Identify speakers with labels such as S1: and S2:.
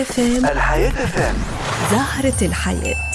S1: اف
S2: الحياة اف
S1: زهرة الحياة.